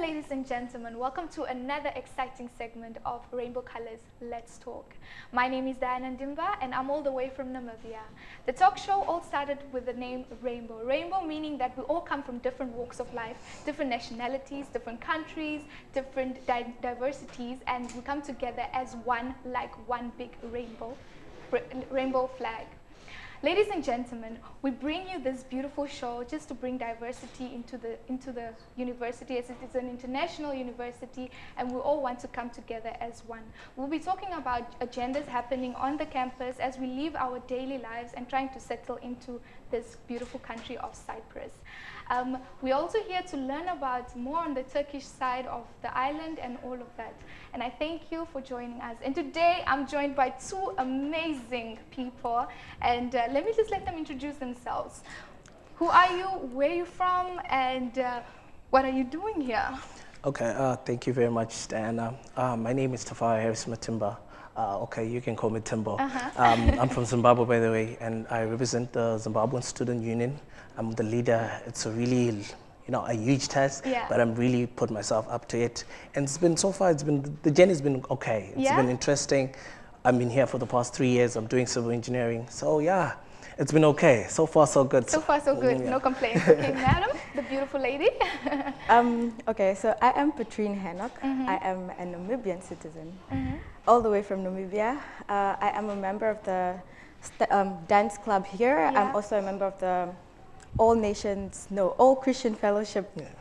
ladies and gentlemen. Welcome to another exciting segment of Rainbow Colors Let's Talk. My name is Diana Ndimba and I'm all the way from Namibia. The talk show all started with the name Rainbow. Rainbow meaning that we all come from different walks of life, different nationalities, different countries, different di diversities, and we come together as one, like one big rainbow, rainbow flag. Ladies and gentlemen, we bring you this beautiful show just to bring diversity into the, into the university as it is an international university and we all want to come together as one. We'll be talking about agendas happening on the campus as we live our daily lives and trying to settle into this beautiful country of Cyprus. Um, we're also here to learn about more on the Turkish side of the island and all of that. And I thank you for joining us. And today I'm joined by two amazing people. And uh, let me just let them introduce themselves. Who are you? Where are you from? And uh, what are you doing here? Okay, uh, thank you very much, Diana. Uh, my name is Tafari Harris Matimba. Uh, okay, you can call me Timbo. -huh. um, I'm from Zimbabwe, by the way, and I represent the Zimbabwean Student Union. I'm the leader. It's a really, you know, a huge task, yeah. but I'm really put myself up to it. And it's been so far, it's been, the journey's been okay. It's yeah. been interesting. I've been here for the past three years. I'm doing civil engineering. So yeah, it's been okay. So far, so good. So far, so good. Yeah. No complaints. Okay, madam, the beautiful lady. um, okay, so I am Patrine Hennock. Mm -hmm. I am a Namibian citizen, mm -hmm. all the way from Namibia. Uh, I am a member of the um, dance club here. Yeah. I'm also a member of the All Nations, no, All Christian Fellowship yeah.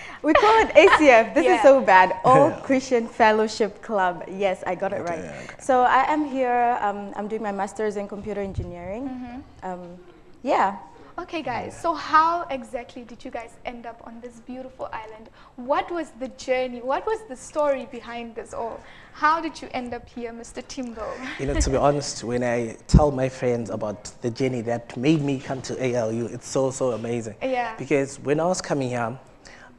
We call it ACF. This yeah. is so bad. All yeah. Christian Fellowship Club. Yes, I got it okay, right. Okay. So I am here. Um, I'm doing my master's in computer engineering. Mm -hmm. um, yeah. Okay, guys. So how exactly did you guys end up on this beautiful island? What was the journey? What was the story behind this all? How did you end up here, Mr. Timbo? You know, to be honest, when I tell my friends about the journey that made me come to ALU, it's so, so amazing. Yeah. Because when I was coming here,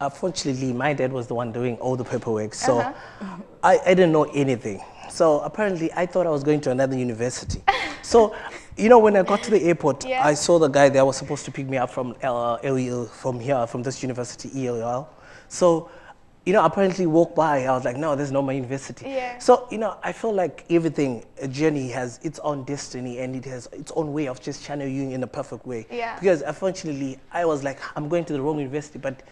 Unfortunately, my dad was the one doing all the paperwork, so uh -huh. I, I didn't know anything. So apparently, I thought I was going to another university. so, you know, when I got to the airport, yeah. I saw the guy that was supposed to pick me up from uh, LEL, from here, from this university, ELL. So, you know, apparently walked by, I was like, no, there's no my university. Yeah. So, you know, I feel like everything, a journey has its own destiny and it has its own way of just channeling you in a perfect way. Yeah. Because unfortunately, I was like, I'm going to the wrong university, but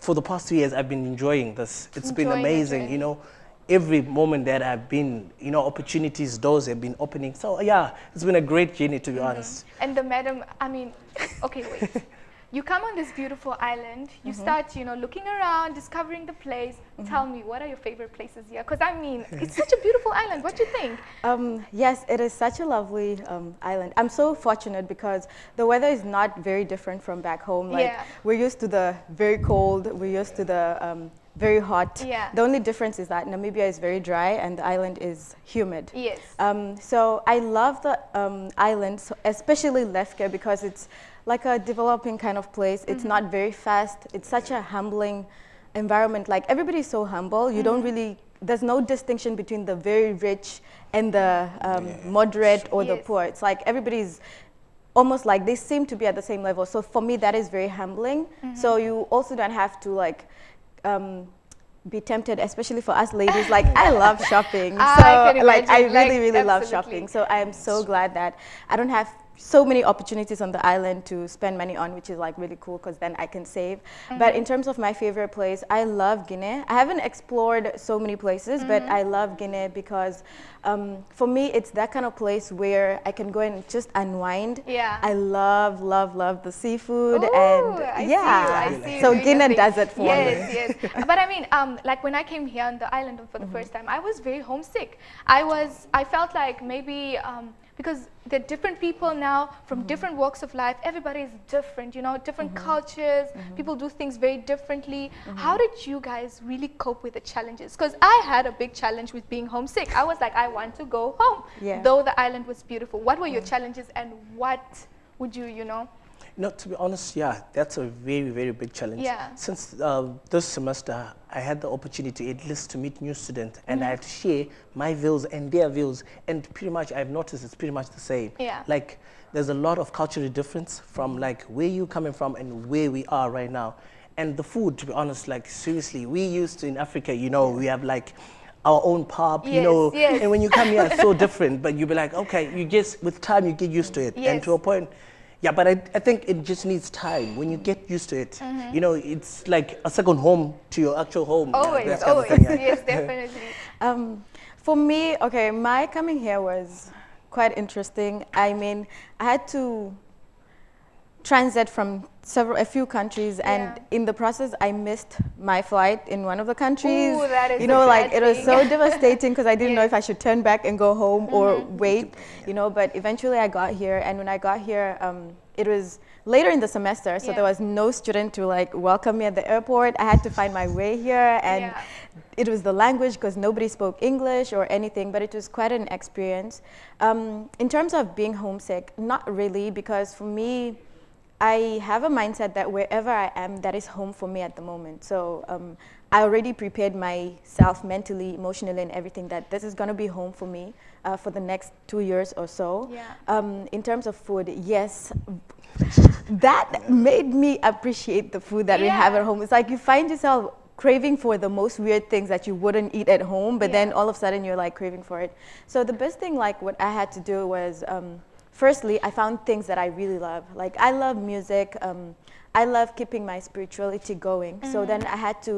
for the past two years, I've been enjoying this. It's enjoying been amazing, you know. Every moment that I've been, you know, opportunities, doors have been opening. So yeah, it's been a great journey, to be mm -hmm. honest. And the madam, I mean, okay, wait. You come on this beautiful island, you mm -hmm. start, you know, looking around, discovering the place. Mm -hmm. Tell me, what are your favorite places here? Because I mean, it's such a beautiful island. What do you think? Um, yes, it is such a lovely um, island. I'm so fortunate because the weather is not very different from back home. Like yeah. we're used to the very cold, we're used to the um, very hot. Yeah. The only difference is that Namibia is very dry and the island is humid. Yes. Um, so I love the um, island, especially Lefke, because it's like a developing kind of place. It's mm -hmm. not very fast. It's such a humbling environment. Like everybody's so humble. You mm -hmm. don't mm-hmm. really, there's no distinction between the very rich and the um, yeah. moderate or yes. the poor. It's like everybody's almost like they seem to be at the same level. So for me, that is very humbling. Mm -hmm. So you also don't have to like, um, be tempted, especially for us ladies. Like I love shopping, so I like I really, really like, love shopping. So I am so glad that I don't have so many opportunities on the island to spend money on, which is like really cool because then I can save. Mm -hmm. But in terms of my favorite place, I love Girne. I haven't explored so many places, mm -hmm. but mm-hmm. I love Girne because um, for me, it's that kind of place where I can go and just unwind. Yeah. I love, love, love the seafood Ooh, and I yeah. See so Girne does it for yes, me. Yes, yes. but I mean, um, like when I came here on the island for the mm -hmm. first time, I was very homesick. I was, I felt like maybe. Um, because there are different people now from mm -hmm. different walks of life. Everybody is different, you know, different mm -hmm. cultures. Mm -hmm. People do things very differently. Mm-hmm. How did you guys really cope with the challenges? Because I had a big challenge with being homesick. I was like, I want to go home, yeah. though the island was beautiful. What were your mm. challenges and what would you, you know, no, to be honest, yeah, that's a very, very big challenge. Yeah. Since uh, this semester, I had the opportunity at least to meet new students, and mm -hmm. I had to share my views and their views, and pretty much I've noticed it's pretty much the same. Yeah. Like, there's a lot of cultural difference from like where you're coming from and where we are right now. And the food, to be honest, like seriously, we used to in Africa, you know, we have like our own pap, yes, you know, yes. and when you come here, it's so different. But you be like, okay, you just with time you get used to it, yes. and to a point. Yeah, but I, I think it just needs time. When you get used to it, mm -hmm. you know, it's like a second home to your actual home. Always, yeah, always, thing, yeah. yes, definitely. um, for me, okay, my coming here was quite interesting. I mean, I had to transit from several a few countries yeah. and in the process I missed my flight in one of the countries Ooh, that is you know like it was so devastating because I didn't know if I should turn back and go home mm -hmm. or mm-hmm. wait you know but eventually I got here and when I got here um, it was later in the semester so yeah. there was no student to like welcome me at the airport I had to find my way here and yeah. it was the language because nobody spoke English or anything but it was quite an experience um, in terms of being homesick not really because for me I have a mindset that wherever I am, that is home for me at the moment. So um, I already prepared myself mentally, emotionally, and everything that this is going to be home for me uh, for the next two years or so. Yeah. Um, in terms of food, yes, that made me appreciate the food that yeah. we have at home. It's like you find yourself craving for the most weird things that you wouldn't eat at home, but yeah. then all of a sudden you're like craving for it. So the best thing, like what I had to do was um, firstly, I found things that I really love. Like I love music. Um, I love keeping my spirituality going. Mm -hmm. So then mm-hmm. I had to,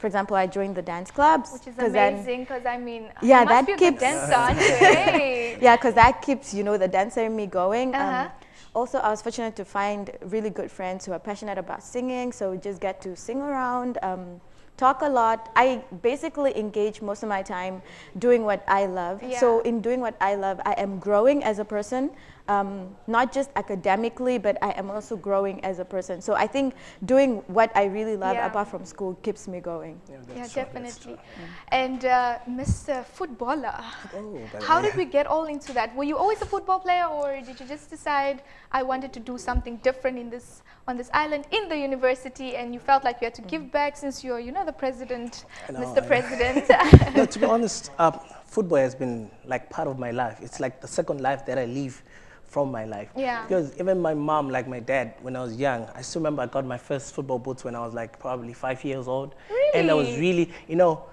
for example, I joined the dance clubs. Which is amazing because I mean, yeah, that keeps dancer, yeah, because that keeps you know the dancer in me going. Uh -huh. um, uh-huh. also, I was fortunate to find really good friends who are passionate about singing, so we just get to sing around. Um, talk a lot. I basically engage most of my time doing what I love. Yeah. So in doing what I love, I am growing as a person um, not just academically, but I am also growing as a person. So I think doing what I really love yeah. apart from school keeps me going. Yeah, yeah definitely. And uh, Mr. Footballer, oh, how did we get all into that? Were you always a football player or did you just decide I wanted to do something different in this on this island in the university and you felt like you had to give back since you're, you know, the president, know, Mr. President? no, to be honest, uh, football has been like part of my life. It's like the second life that I live from my life. Yeah. Because even my mom, like my dad, when I was young, I still remember I got my first football boots when I was like probably five years old. Really? And I was really, you know,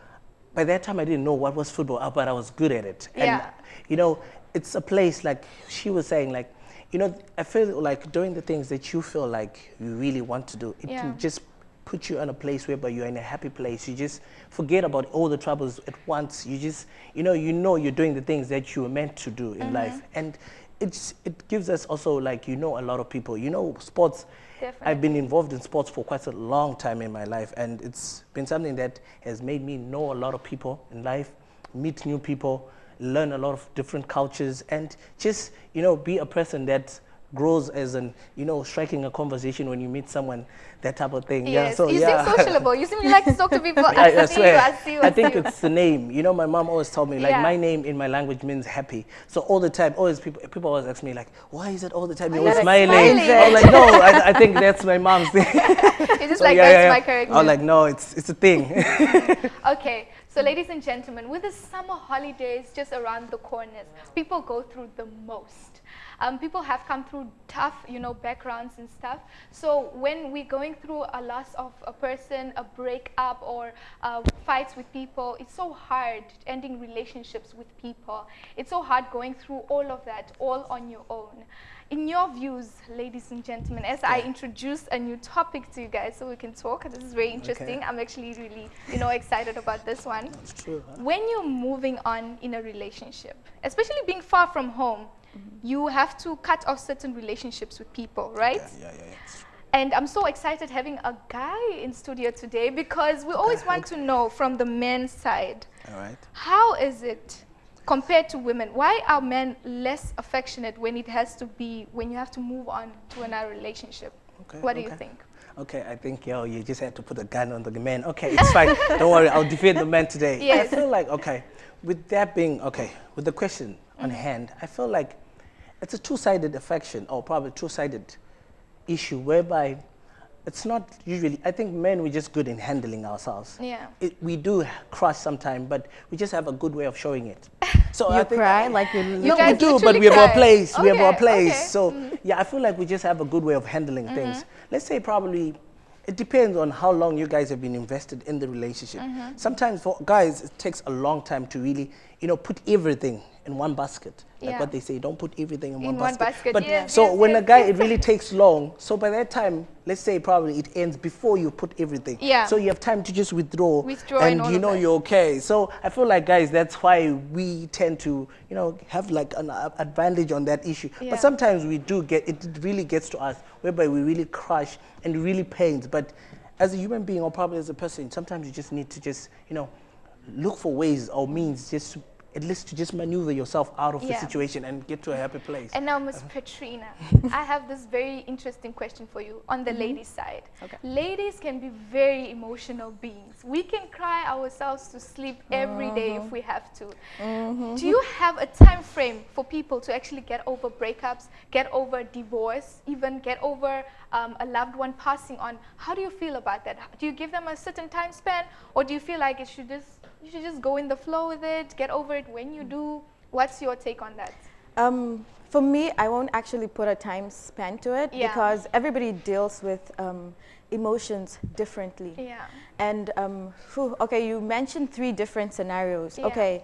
by that time I didn't know what was football, but I was good at it. Yeah. And, you know, it's a place like she was saying, like, you know, I feel like doing the things that you feel like you really want to do, it yeah. can just put you in a place where you're in a happy place. You just forget about all the troubles at once. You just, you know, you know you're doing the things that you were meant to do in mm -hmm. life. And it's, it gives us also like, you know, a lot of people, you know, sports, Definitely. I've been involved in sports for quite a long time in my life and it's been something that has made me know a lot of people in life, meet new people, learn a lot of different cultures and just, you know, be a person that grows as an, you know, striking a conversation when you meet someone, that type of thing. Yes. Yeah, so, you yeah. seem sociable. You seem like to talk to people. I, I, I swear. You, I, you, I think it's the name. You know, my mom always told me, like, yeah. my name in my language means happy. So all the time, always people, people always ask me, like, why is it all the time you're smiling? smiling? I'm like, no, I, I, think that's my mom's thing. You're just so, like, yeah, that's my character. I'm like, no, it's, it's a thing. okay. So ladies and gentlemen, with the summer holidays just around the corners, people go through the most. Um, people have come through tough, you know, backgrounds and stuff. So when we're going through a loss of a person, a breakup or uh, fights with people, it's so hard ending relationships with people. It's so hard going through all of that all on your own. In your views, ladies and gentlemen, as I introduce a new topic to you guys so we can talk, this is very interesting. Okay. I'm actually really, you know, excited about this one. That's true. Huh? When you're moving on in a relationship, especially being far from home, you have to cut off certain relationships with people, right? Yeah, yeah, yeah. And I'm so excited having a guy in studio today because we always want to know from the men's side. All right. How is it compared to women? Why are men less affectionate when it has to be, when you have to move on to another relationship? Okay, what do okay. you think? Okay, I think, yo, you just had to put a gun on the man. Okay, it's fine. Don't worry, I'll defend the man today. Yes. I feel like, okay, with that being, okay, with the question mm -hmm. on mm-hmm. hand, I feel like it's a two-sided affection or probably two-sided issue whereby it's not usually, I think men, we're just good in handling ourselves. Yeah. It, we do crush sometimes, but we just have a good way of showing it. So you I cry like you, you No, we do, but we have our place. Okay, we have our place. Okay. So, mm yeah, I feel like we just have a good way of handling mm -hmm. things. Let's say probably it depends on how long you guys have been invested in the relationship. Mm -hmm. Sometimes for guys, it takes a long time to really, you know, put everything in one basket. Like yeah. what they say, don't put everything in, in one, basket. one, basket. But yes, so yes, when yes. a guy, it really takes long. So by that time, let's say probably it ends before you put everything. Yeah. So you have time to just withdraw. Withdraw and, you know you're okay. So I feel like guys, that's why we tend to, you know, have like an uh, advantage on that issue. Yeah. But sometimes we do get, it really gets to us whereby we really crush and really pains. But as a human being or probably as a person, sometimes you just need to just, you know, look for ways or means just at least to just maneuver yourself out of yeah. the situation and get to a happy place. And now, Ms. Petrina, I have this very interesting question for you on the mm -hmm. ladies' side. Okay. Ladies can be very emotional beings. We can cry ourselves to sleep every day if we have to. Mm -hmm. Do you have a time frame for people to actually get over breakups, get over divorce, even get over um, a loved one passing on? How do you feel about that? Do you give them a certain time span, or do you feel like it should just you should just go in the flow with it, get over it when you do. What's your take on that? Um, for me, I won't actually put a time span to it yeah. because everybody deals with um, emotions differently. Yeah. And um, whew, okay, you mentioned three different scenarios. Yeah. Okay,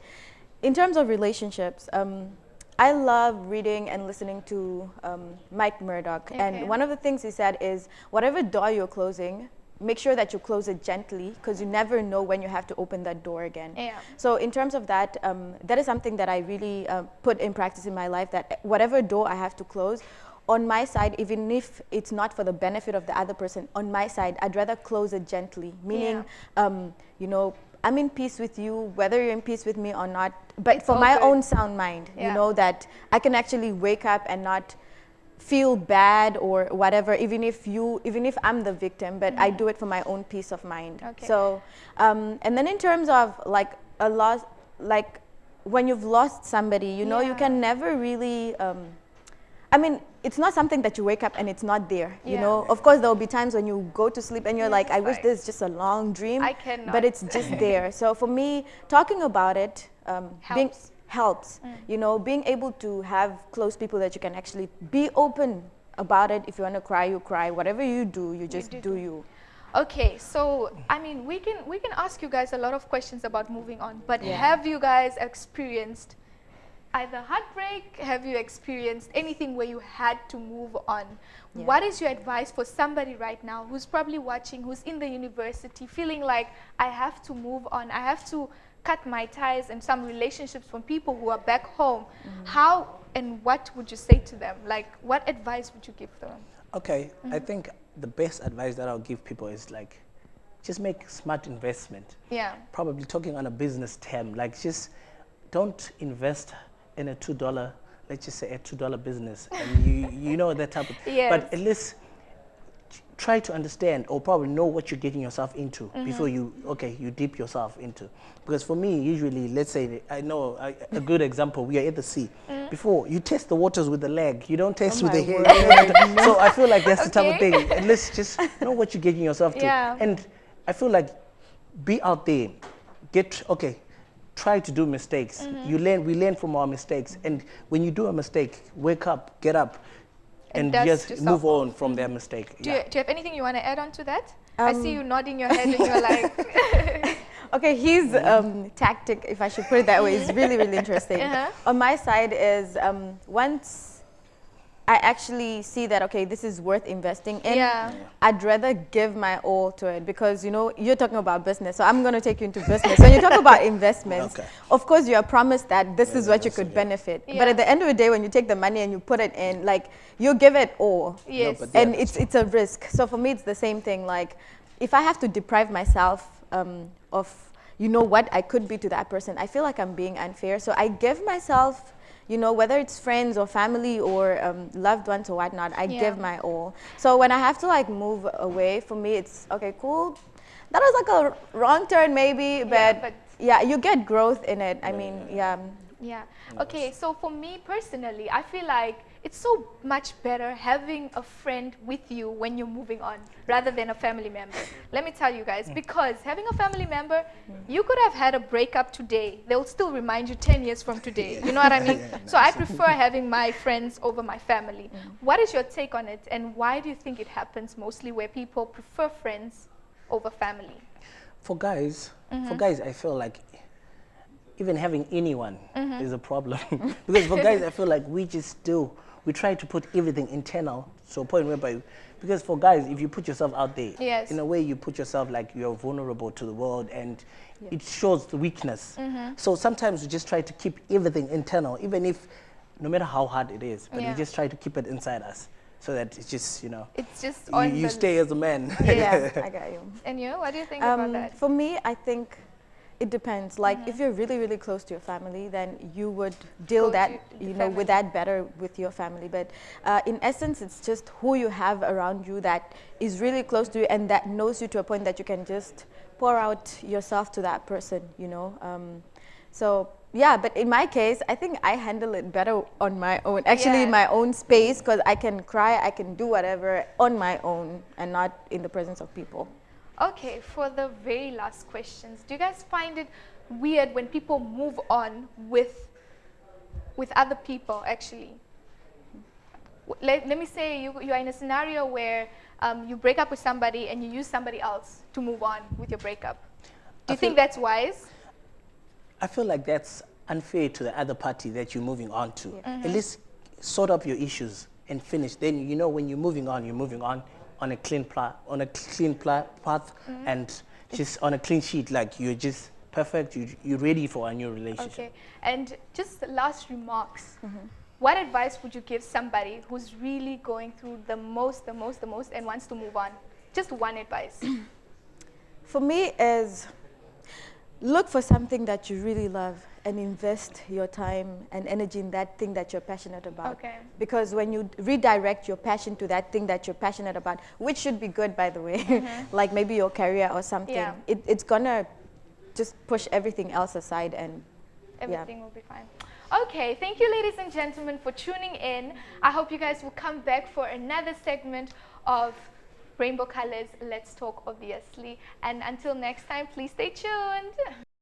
in terms of relationships, um, I love reading and listening to um, Mike Murdock. Okay. And one of the things he said is, whatever door you're closing, make sure that you close it gently because you never know when you have to open that door again. Yeah. So in terms of that, um, that is something that I really uh, put in practice in my life that whatever door I have to close, on my side, even if it's not for the benefit of the other person, on my side, I'd rather close it gently, meaning, yeah. um, you know, I'm in peace with you, whether you're in peace with me or not, but it's for my good. own sound mind, yeah. you know, that I can actually wake up and not feel bad or whatever, even if you, even if I'm the victim, but mm -hmm. I do it for my own peace of mind. Okay. So, um, and then in terms of like a loss, like when you've lost somebody, you know, yeah. you can never really, um, I mean, it's not something that you wake up and it's not there, yeah. you know. Of course, there will be times when you go to sleep and you're like, I wish this is just a long dream. I cannot. But it's just there. So for me, talking about it, um, being, helps. Mm. You know, being able to have close people that you can actually be open about it. If you want to cry, you cry. Whatever you do, you just you do, do you. Okay, so I mean, we can we can ask you guys a lot of questions about moving on, but yeah. have you guys experienced either heartbreak? Have you experienced anything where you had to move on? Yeah. What is your advice for somebody right now who's probably watching, who's in the university, feeling like I have to move on, I have to cut my ties and some relationships from people who are back home, mm -hmm. how and what would you say to them? Like, what advice would you give them? Okay, mm -hmm. I mm-hmm. think the best advice that I'll give people is like, just make smart investment. Yeah. Probably talking on a business term, like just don't invest in a two dollar, let's just say a two dollar business, and you you know that type of. Yes. But at least try to understand or probably know what you're getting yourself into mm -hmm. before you okay you dip yourself into. Because for me usually let's say i know a, a good example we are at the sea. Mm. -hmm. before you test the waters with the leg you don't test oh with the head so i feel like that's okay. the type of thing. And let's just know what you're getting yourself to. Yeah. and i feel like be out there. Get okay try to do mistakes. Mm -hmm. you learn we learn from our mistakes. And when you do a mistake wake up get up and just move on from their mistake. Do, yeah. you, do you have anything you want to add on to that? Um, I see you nodding your head and you're like... okay, his um, tactic, if I should put it that way, is really, really interesting. Uh -huh. On my side is um, once I actually see that, okay, this is worth investing in. Yeah. I'd rather give my all to it because, you know, you're talking about business. So I'm going to take you into business. when you talk about investments, okay. of course, you are promised that this yeah, is what you could benefit. Yeah. But at the end of the day, when you take the money and you put it in, like, you give it all. Yes. No, and it's, it's a risk. So for me, it's the same thing. Like, if I have to deprive myself um, of, you know, what I could be to that person, I feel like I'm being unfair. So I give myself you know, whether it's friends or family or um, loved ones or whatnot, I yeah. give my all. So when I have to like move away, for me, it's okay, cool. That was like a wrong turn maybe, but yeah, but yeah you get growth in it. I mean, yeah. Yeah. Okay. So for me personally, I feel like it's so much better having a friend with you when you're moving on rather than a family member. Let me tell you guys, because having a family member, you could have had a breakup today. They'll still remind you 10 years from today. You know what I mean? so I prefer having my friends over my family. Mm. What is your take on it and why do you think it happens mostly where people prefer friends over family? For guys, mm -hmm. for guys, I feel like even having anyone mm -hmm. is a problem. because for guys, I feel like we just do we try to put everything internal to a point whereby, because for guys, if you put yourself out there, yes. in a way you put yourself like you're vulnerable to the world and it shows the weakness. Mm -hmm. So sometimes we just try to keep everything internal, even if, no matter how hard it is, but yeah. we just try to keep it inside us so that it's just you know it's just you, you stay as a man yeah i got you and you what do you think um, about that for me i think it depends. Like mm -hmm. if you're really, really close to your family, then you would deal Go that, you know, with that better with your family. But uh, in essence, it's just who you have around you that is really close to you and that knows you to a point that you can just pour out yourself to that person, you know. Um, so yeah, but in my case, I think I handle it better on my own. Actually, yeah. my own space, because I can cry, I can do whatever on my own and not in the presence of people. Okay, for the very last questions, do you guys find it weird when people move on with with other people actually? Let, let me say you, you are in a scenario where um, you break up with somebody and you use somebody else to move on with your breakup. Do you think that's wise? I feel like that's unfair to the other party that you're moving on to. Yeah. Mm -hmm. At least sort up your issues and finish. Then you know when you're moving on, you're moving on on a clean on a clean path mm -hmm. and just on a clean sheet, like you're just perfect. You, you're ready for a new relationship. Okay, and just last remarks. Mm -hmm. What advice would you give somebody who's really going through the most, the most, the most, and wants to move on? Just one advice. for me, is look for something that you really love and invest your time and energy in that thing that you're passionate about. Okay. Because when you redirect your passion to that thing that you're passionate about, which should be good, by the way, mm -hmm. like maybe your career or something, yeah. it, it's gonna just push everything else aside and everything yeah. will be fine. Okay, thank you ladies and gentlemen for tuning in. I hope you guys will come back for another segment of Rainbow Colors Let's Talk, obviously. And until next time, please stay tuned.